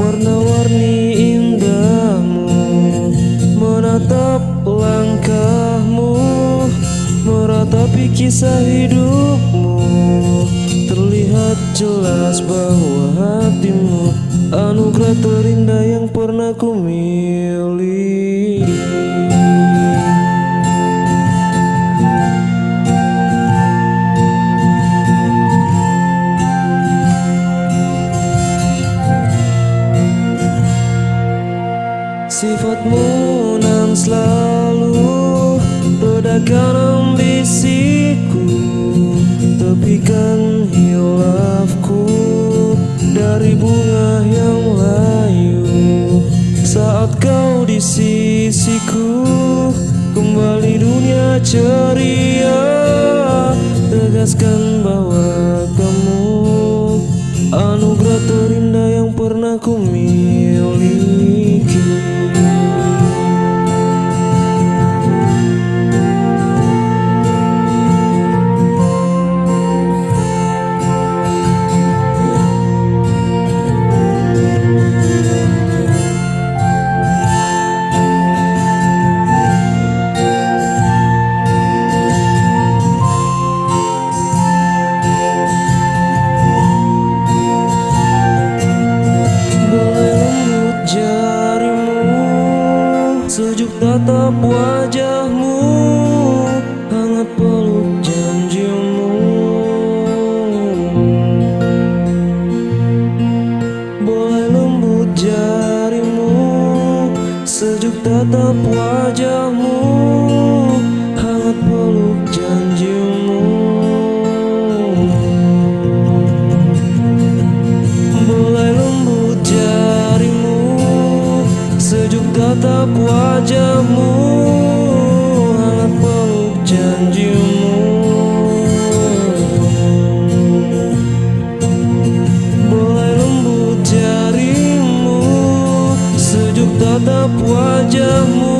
warna-warni indahmu Menatap langkahmu Meratapi kisah hidupmu. Terlihat jelas bahwa hatimu Anugerah terindah yang pernah ku miliki. Sifatmu nan selalu Redakan ambisiku Tepikan hilafku Dari bunga yang layu. Saat kau di sisiku Kembali dunia ceria. Tegaskan bahwa tatap wajahmu Hangat peluk janjimu. Boleh lembut jarimu Sejuk tatap wajahmu Sejuk tatap wajahmu Hangat peluk janjimu. Boleh lembut jarimu Sejuk tatap wajahmu